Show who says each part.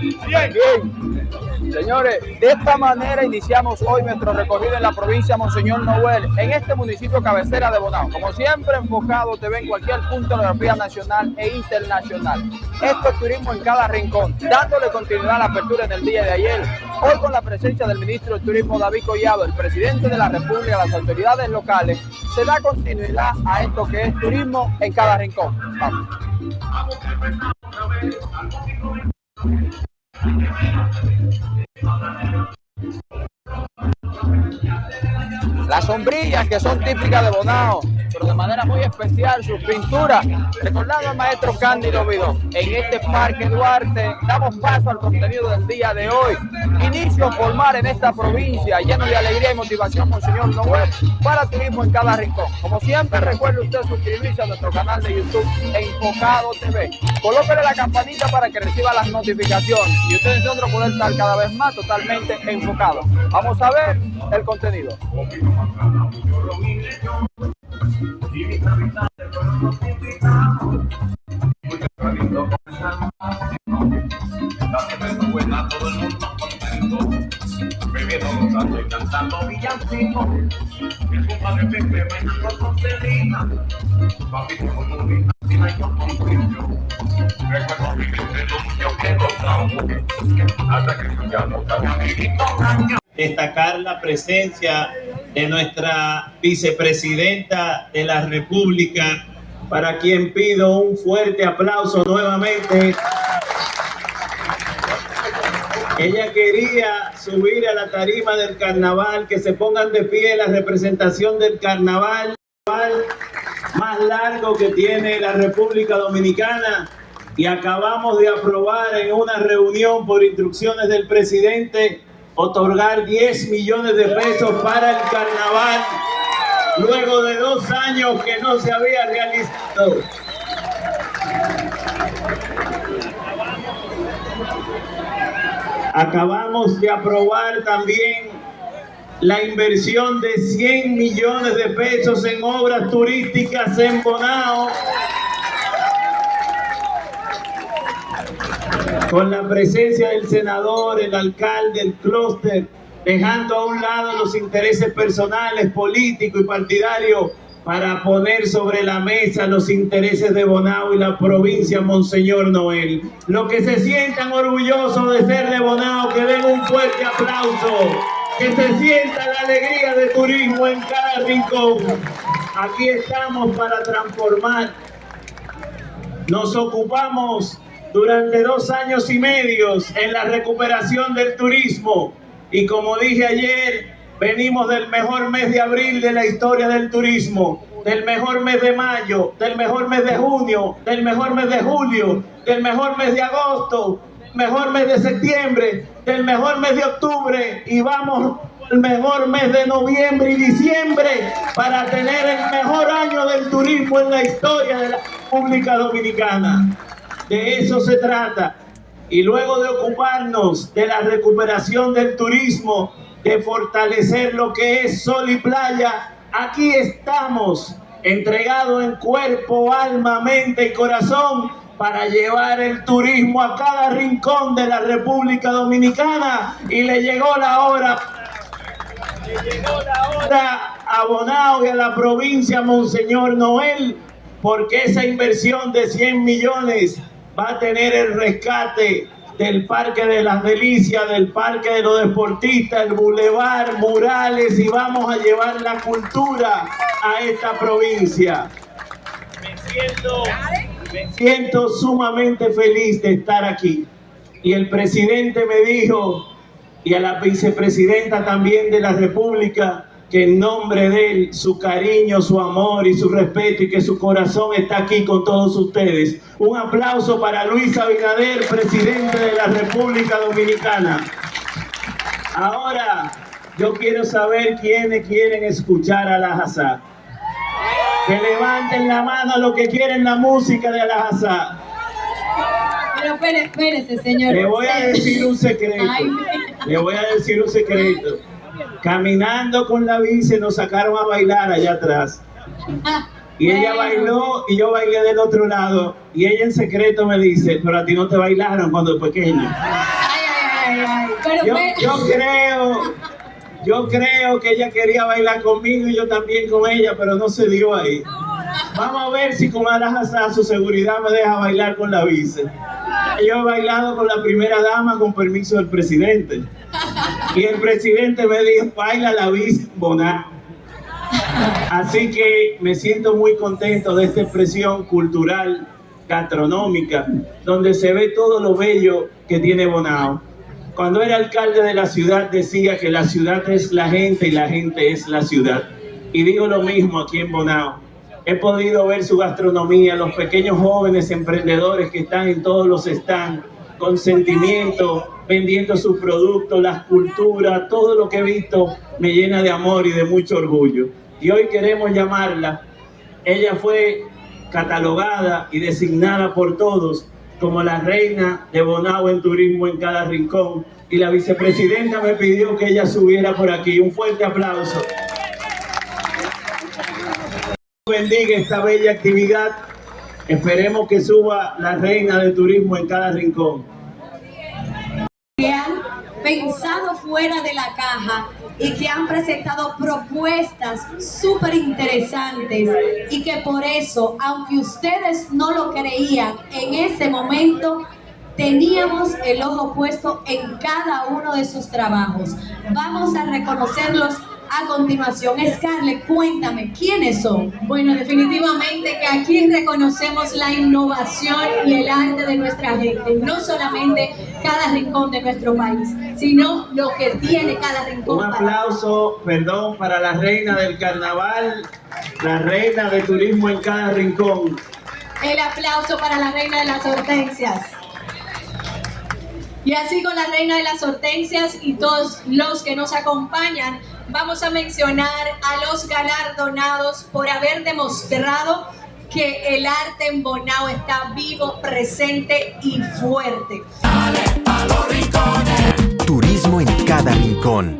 Speaker 1: Bien. Señores, de esta manera iniciamos hoy nuestro recorrido en la provincia Monseñor Noel, en este municipio cabecera de Bonao. Como siempre, enfocado te ve en cualquier punto de la geografía nacional e internacional. Esto es turismo en cada rincón, dándole continuidad a la apertura en el día de ayer. Hoy con la presencia del ministro de Turismo David Collado, el presidente de la República, las autoridades locales, se da continuidad a esto que es turismo en cada rincón. Vamos. Las sombrillas que son típicas de Bonao, de manera muy especial sus pinturas, recordando al maestro Cándido Vidón. En este Parque Duarte damos paso al contenido del día de hoy. Inicio formar en esta provincia, lleno de alegría y motivación, Monseñor Noel, para turismo en cada rincón. Como siempre, recuerde usted suscribirse a nuestro canal de YouTube Enfocado TV. Colóquele la campanita para que reciba las notificaciones y ustedes nosotros poder estar cada vez más totalmente enfocados. Vamos a ver el contenido.
Speaker 2: Destacar la presencia de nuestra vicepresidenta de la República, para quien pido un fuerte aplauso nuevamente. Ella quería subir a la tarima del carnaval, que se pongan de pie la representación del carnaval más largo que tiene la República Dominicana y acabamos de aprobar en una reunión por instrucciones del presidente otorgar 10 millones de pesos para el carnaval luego de dos años que no se había realizado. Acabamos de aprobar también la inversión de 100 millones de pesos en obras turísticas en Bonao. Con la presencia del senador, el alcalde, el clúster, dejando a un lado los intereses personales, políticos y partidarios para poner sobre la mesa los intereses de Bonao y la provincia Monseñor Noel. Los que se sientan orgullosos de ser de Bonao, que den un fuerte aplauso, que se sienta la alegría de turismo en cada rincón. Aquí estamos para transformar. Nos ocupamos durante dos años y medios en la recuperación del turismo y como dije ayer, venimos del mejor mes de abril de la historia del turismo, del mejor mes de mayo, del mejor mes de junio, del mejor mes de julio, del mejor mes de agosto, del mejor mes de septiembre, del mejor mes de octubre y vamos el mejor mes de noviembre y diciembre para tener el mejor año del turismo en la historia de la República Dominicana. De eso se trata. Y luego de ocuparnos de la recuperación del turismo, de fortalecer lo que es sol y playa, aquí estamos entregados en cuerpo, alma, mente y corazón para llevar el turismo a cada rincón de la República Dominicana y le llegó la hora le llegó la hora a Bonao y a la provincia Monseñor Noel porque esa inversión de 100 millones va a tener el rescate del Parque de las Delicias, del Parque de los Deportistas, el Boulevard, murales y vamos a llevar la cultura a esta provincia. Me siento, me siento sumamente feliz de estar aquí. Y el presidente me dijo, y a la vicepresidenta también de la República, que en nombre de él, su cariño, su amor y su respeto y que su corazón está aquí con todos ustedes. Un aplauso para Luis Abinader, presidente de la República Dominicana. Ahora, yo quiero saber quiénes quieren escuchar a la Hazá. Que levanten la mano los que quieren la música de la Hazá.
Speaker 3: Pero espérese, señor.
Speaker 2: Le voy a decir un secreto. Le voy a decir un secreto. Caminando con la bici nos sacaron a bailar allá atrás. Y ella bailó y yo bailé del otro lado. Y ella en secreto me dice, pero a ti no te bailaron cuando pequeño.
Speaker 3: Ay, ay, ay, ay. Pero
Speaker 2: Yo, yo creo, yo creo que ella quería bailar conmigo y yo también con ella, pero no se dio ahí. Vamos a ver si con a su seguridad me deja bailar con la vice. Yo he bailado con la primera dama con permiso del presidente. Y el presidente me dijo, baila la vice Bonao. Así que me siento muy contento de esta expresión cultural, gastronómica, donde se ve todo lo bello que tiene Bonao. Cuando era alcalde de la ciudad decía que la ciudad es la gente y la gente es la ciudad. Y digo lo mismo aquí en Bonao. He podido ver su gastronomía, los pequeños jóvenes emprendedores que están en todos los stands, con sentimiento, vendiendo sus productos, las culturas, todo lo que he visto me llena de amor y de mucho orgullo. Y hoy queremos llamarla. Ella fue catalogada y designada por todos como la reina de Bonao en turismo en cada rincón. Y la vicepresidenta me pidió que ella subiera por aquí. Un fuerte aplauso. Bendiga esta bella actividad. Esperemos que suba la reina de turismo en cada rincón.
Speaker 3: han pensado fuera de la caja y que han presentado propuestas súper interesantes y que por eso, aunque ustedes no lo creían en ese momento, teníamos el ojo puesto en cada uno de sus trabajos. Vamos a reconocerlos a continuación. Scarlett, cuéntame, ¿quiénes son?
Speaker 4: Bueno, definitivamente que aquí reconocemos la innovación y el arte de nuestra gente, no solamente cada rincón de nuestro país, sino lo que tiene cada rincón.
Speaker 2: Un
Speaker 4: para-
Speaker 2: aplauso, perdón, para la reina del carnaval, la reina de turismo en cada rincón.
Speaker 4: El aplauso para la reina de las hortensias. Y así con la reina de las hortensias y todos los que nos acompañan, vamos a mencionar a los galardonados por haber demostrado que el arte en Bonao está vivo, presente y fuerte.
Speaker 5: Turismo en cada rincón.